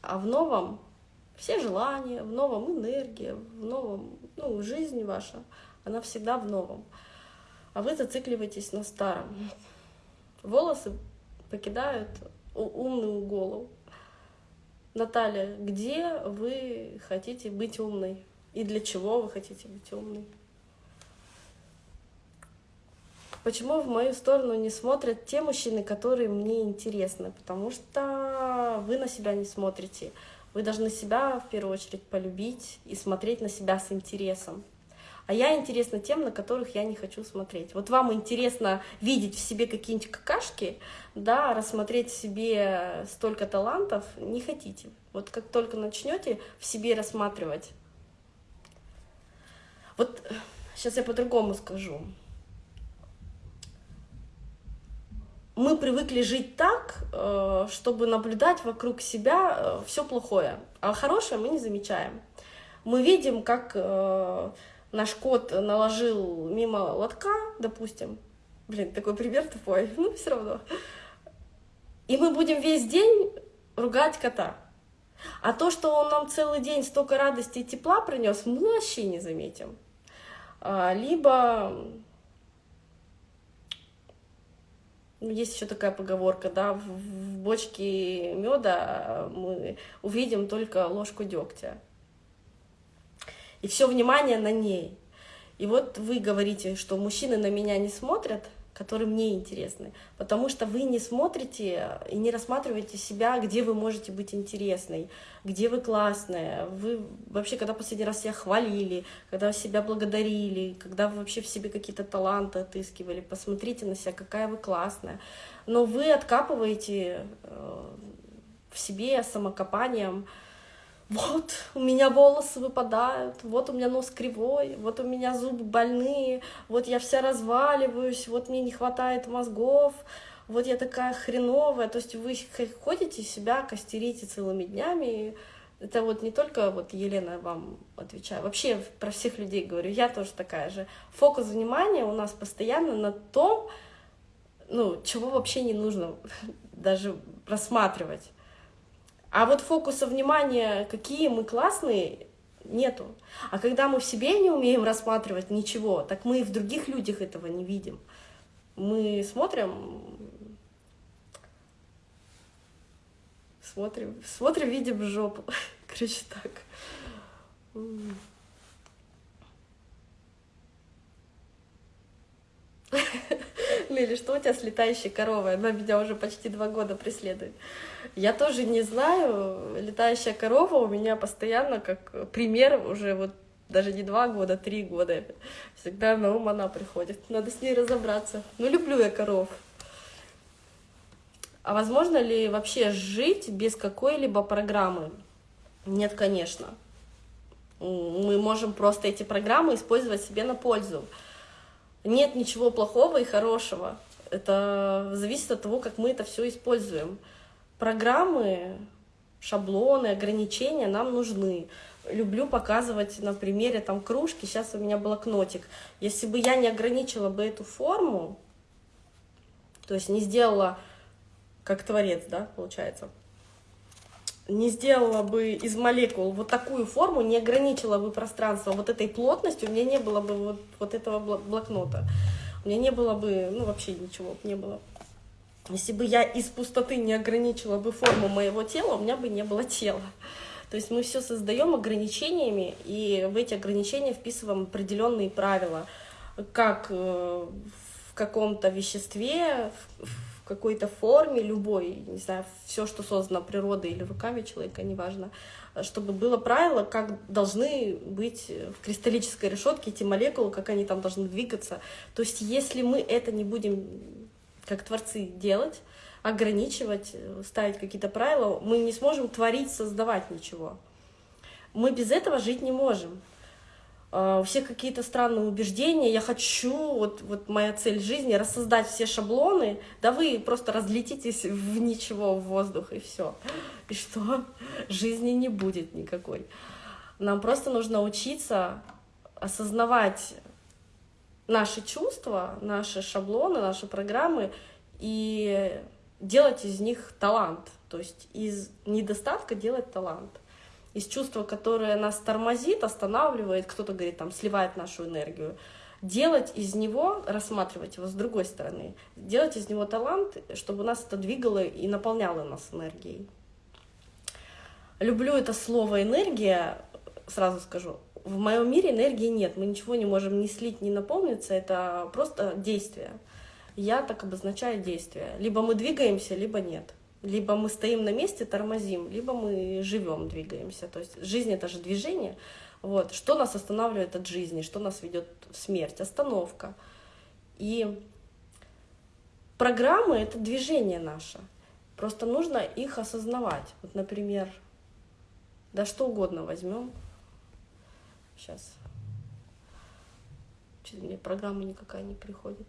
а в новом все желания, в новом энергия, в новом, ну, жизнь ваша, она всегда в новом. А вы зацикливаетесь на старом волосы покидают умную голову. Наталья, где вы хотите быть умной? И для чего вы хотите быть умной? Почему в мою сторону не смотрят те мужчины, которые мне интересны? Потому что вы на себя не смотрите. Вы должны себя в первую очередь полюбить и смотреть на себя с интересом. А я интересна тем, на которых я не хочу смотреть. Вот вам интересно видеть в себе какие-нибудь какашки, да, рассмотреть в себе столько талантов, не хотите. Вот как только начнете в себе рассматривать. Вот сейчас я по-другому скажу. Мы привыкли жить так, э, чтобы наблюдать вокруг себя э, все плохое, а хорошее мы не замечаем. Мы видим, как э, наш кот наложил мимо лотка, допустим, блин, такой пример тупой, ну все равно, и мы будем весь день ругать кота. А то, что он нам целый день столько радости и тепла принес, мы вообще не заметим. А, либо есть еще такая поговорка, да, в, в бочке меда мы увидим только ложку дегтя. И все внимание на ней. И вот вы говорите, что мужчины на меня не смотрят, которые мне интересны, потому что вы не смотрите и не рассматриваете себя, где вы можете быть интересной, где вы классная, вы вообще, когда последний раз себя хвалили, когда себя благодарили, когда вы вообще в себе какие-то таланты отыскивали, посмотрите на себя, какая вы классная, но вы откапываете э, в себе самокопанием, вот у меня волосы выпадают, вот у меня нос кривой, вот у меня зубы больные, вот я вся разваливаюсь, вот мне не хватает мозгов, вот я такая хреновая. То есть вы ходите себя, костерите целыми днями. Это вот не только вот Елена вам отвечаю, вообще про всех людей говорю, я тоже такая же. Фокус внимания у нас постоянно на том, ну, чего вообще не нужно даже рассматривать. А вот фокуса внимания, какие мы классные, нету. А когда мы в себе не умеем рассматривать ничего, так мы и в других людях этого не видим. Мы смотрим, смотрим, смотрим, видим жопу. Короче, так. Лили, что у тебя с летающей коровой? Она меня уже почти два года преследует. Я тоже не знаю. Летающая корова у меня постоянно как пример уже вот даже не два года, три года. Всегда на ум она приходит. Надо с ней разобраться. Ну, люблю я коров. А возможно ли вообще жить без какой-либо программы? Нет, конечно. Мы можем просто эти программы использовать себе на пользу. Нет ничего плохого и хорошего. Это зависит от того, как мы это все используем. Программы, шаблоны, ограничения нам нужны. Люблю показывать на примере там кружки. Сейчас у меня блокнотик. Если бы я не ограничила бы эту форму, то есть не сделала как творец, да, получается, не сделала бы из молекул вот такую форму, не ограничила бы пространство вот этой плотностью, у меня не было бы вот, вот этого блокнота. У меня не было бы, ну вообще ничего не было. Если бы я из пустоты не ограничила бы форму моего тела, у меня бы не было тела. То есть мы все создаем ограничениями, и в эти ограничения вписываем определенные правила, как э, в каком-то веществе, в какой-то форме, любой, не знаю, все, что создано природой или руками человека, неважно, чтобы было правило, как должны быть в кристаллической решетке эти молекулы, как они там должны двигаться. То есть если мы это не будем, как творцы, делать, ограничивать, ставить какие-то правила, мы не сможем творить, создавать ничего. Мы без этого жить не можем. У всех какие-то странные убеждения, я хочу, вот, вот моя цель жизни, рассоздать все шаблоны, да вы просто разлетитесь в ничего, в воздух, и все. И что? Жизни не будет никакой. Нам просто нужно учиться осознавать наши чувства, наши шаблоны, наши программы и делать из них талант. То есть из недостатка делать талант из чувства, которое нас тормозит, останавливает, кто-то говорит, там, сливает нашу энергию, делать из него, рассматривать его с другой стороны, делать из него талант, чтобы нас это двигало и наполняло нас энергией. Люблю это слово «энергия», сразу скажу, в моем мире энергии нет, мы ничего не можем ни слить, ни наполниться, это просто действие. Я так обозначаю действие. Либо мы двигаемся, либо нет. Либо мы стоим на месте, тормозим, либо мы живем, двигаемся. То есть жизнь это же движение. Вот. Что нас останавливает от жизни, что нас ведет в смерть? Остановка. И программы это движение наше. Просто нужно их осознавать. Вот, например, да что угодно возьмем. Сейчас. Что-то мне программа никакая не приходит.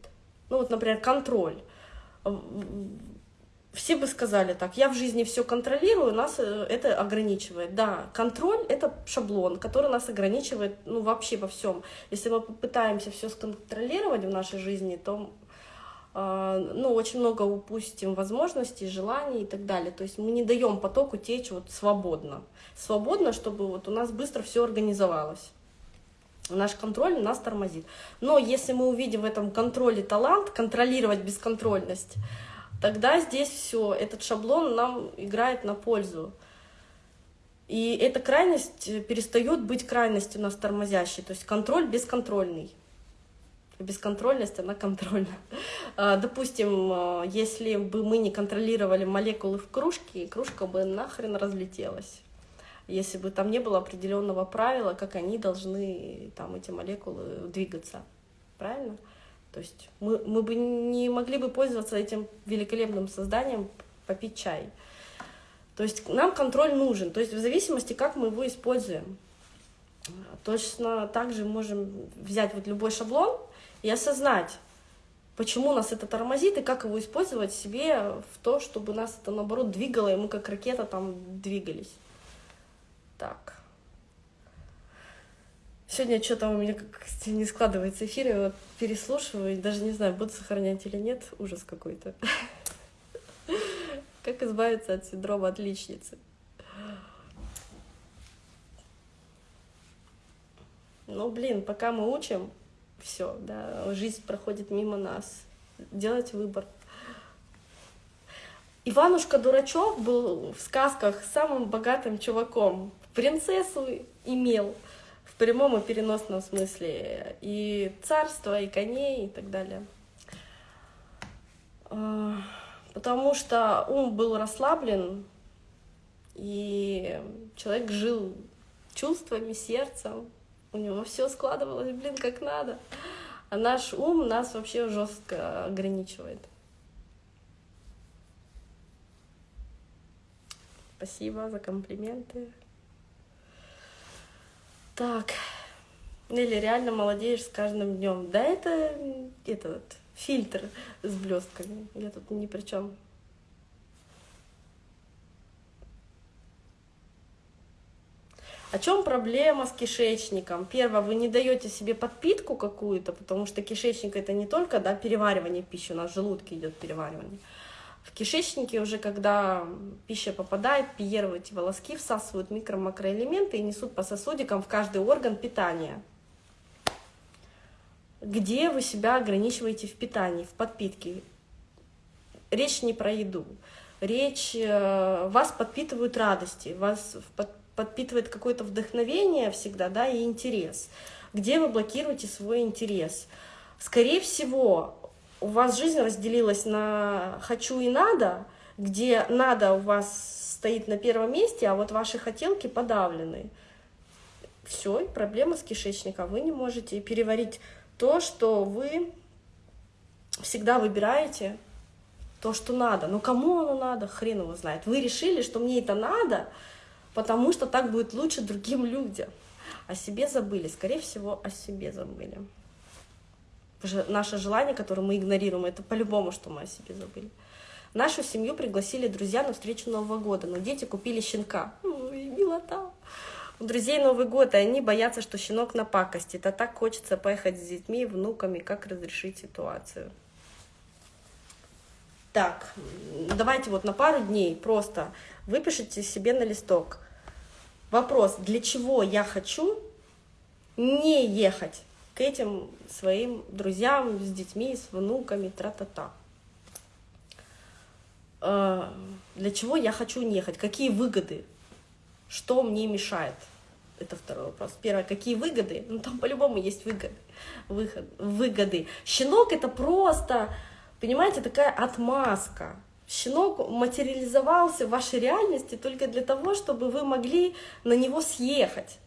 Ну вот, например, контроль все бы сказали так, я в жизни все контролирую, нас э, это ограничивает. Да, контроль — это шаблон, который нас ограничивает ну, вообще во всем. Если мы попытаемся все сконтролировать в нашей жизни, то э, ну, очень много упустим возможностей, желаний и так далее. То есть мы не даем потоку течь вот свободно. Свободно, чтобы вот у нас быстро все организовалось. Наш контроль нас тормозит. Но если мы увидим в этом контроле талант, контролировать бесконтрольность, тогда здесь все, этот шаблон нам играет на пользу. И эта крайность перестает быть крайностью нас тормозящей, то есть контроль бесконтрольный. Бесконтрольность, она контрольна. А, допустим, а, если бы мы не контролировали молекулы в кружке, кружка бы нахрен разлетелась. Если бы там не было определенного правила, как они должны, там, эти молекулы двигаться. Правильно? То есть мы, мы бы не могли бы пользоваться этим великолепным созданием, попить чай. То есть нам контроль нужен, то есть в зависимости, как мы его используем. Точно так же можем взять вот любой шаблон и осознать, почему нас это тормозит и как его использовать себе в то, чтобы нас это наоборот двигало, и мы как ракета там двигались. Так. Сегодня что-то у меня как не складывается эфир, я вот переслушиваю, даже не знаю, буду сохранять или нет, ужас какой-то. Как избавиться от синдрома отличницы? Ну, блин, пока мы учим, все, да, жизнь проходит мимо нас. Делать выбор. Иванушка Дурачок был в сказках самым богатым чуваком. Принцессу имел в прямом и переносном смысле. И царство, и коней, и так далее. А, потому что ум был расслаблен, и человек жил чувствами, сердцем, у него все складывалось, блин, как надо. А наш ум нас вообще жестко ограничивает. Спасибо за комплименты. Так. Или реально молодеешь с каждым днем. Да, это этот фильтр с блестками. Я тут ни при чем. О чем проблема с кишечником? Первое, вы не даете себе подпитку какую-то, потому что кишечник это не только да, переваривание пищи, у нас в желудке идет переваривание. В кишечнике уже, когда пища попадает, пиеровые эти волоски всасывают микро-макроэлементы и несут по сосудикам в каждый орган питания. Где вы себя ограничиваете в питании, в подпитке? Речь не про еду. Речь, э, вас подпитывают радости, вас подпитывает какое-то вдохновение всегда, да, и интерес. Где вы блокируете свой интерес? Скорее всего, у вас жизнь разделилась на «хочу» и «надо», где «надо» у вас стоит на первом месте, а вот ваши хотелки подавлены. Все, проблема с кишечником. Вы не можете переварить то, что вы всегда выбираете, то, что надо. Но кому оно надо, хрен его знает. Вы решили, что мне это надо, потому что так будет лучше другим людям. О себе забыли, скорее всего, о себе забыли наше желание, которое мы игнорируем, это по-любому, что мы о себе забыли. Нашу семью пригласили друзья на встречу Нового года, но дети купили щенка. Ой, милота. У друзей Новый год, и они боятся, что щенок напакостит, а так хочется поехать с детьми и внуками, как разрешить ситуацию. Так, давайте вот на пару дней просто выпишите себе на листок вопрос, для чего я хочу не ехать к этим своим друзьям с детьми, с внуками, тра-та-та. Э, для чего я хочу ехать? Какие выгоды? Что мне мешает? Это второй вопрос. Первое, какие выгоды? Ну, там по-любому есть выгоды. Выход, выгоды. Щенок — это просто, понимаете, такая отмазка. щенок материализовался в вашей реальности только для того, чтобы вы могли на него съехать.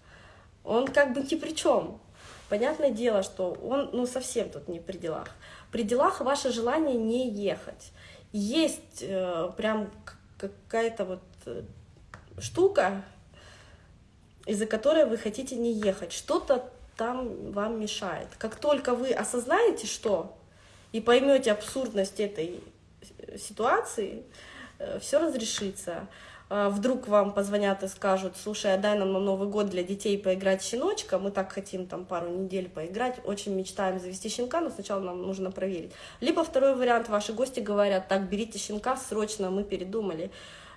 Он как бы ни при чем. Понятное дело, что он ну, совсем тут не при делах. При делах ваше желание не ехать. Есть э, прям какая-то вот э, штука, из-за которой вы хотите не ехать. Что-то там вам мешает. Как только вы осознаете, что, и поймете абсурдность этой ситуации, э, все разрешится. А, вдруг вам позвонят и скажут, слушай, а дай нам на Новый год для детей поиграть щеночка, мы так хотим там пару недель поиграть, очень мечтаем завести щенка, но сначала нам нужно проверить. Либо второй вариант, ваши гости говорят, так, берите щенка срочно, мы передумали.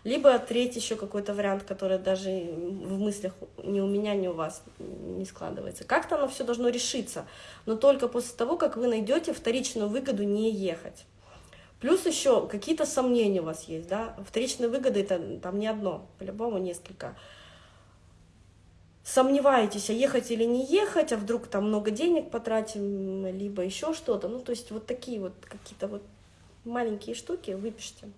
Либо третий еще какой-то вариант, который даже в мыслях ни у меня, ни у вас не складывается. Как-то оно все должно решиться, но только после того, как вы найдете вторичную выгоду не ехать. Плюс еще какие-то сомнения у вас есть, да, вторичные выгоды это там не одно, по-любому несколько. Сомневаетесь, а ехать или не ехать, а вдруг там много денег потратим, либо еще что-то. Ну, то есть вот такие вот какие-то вот маленькие штуки выпишите.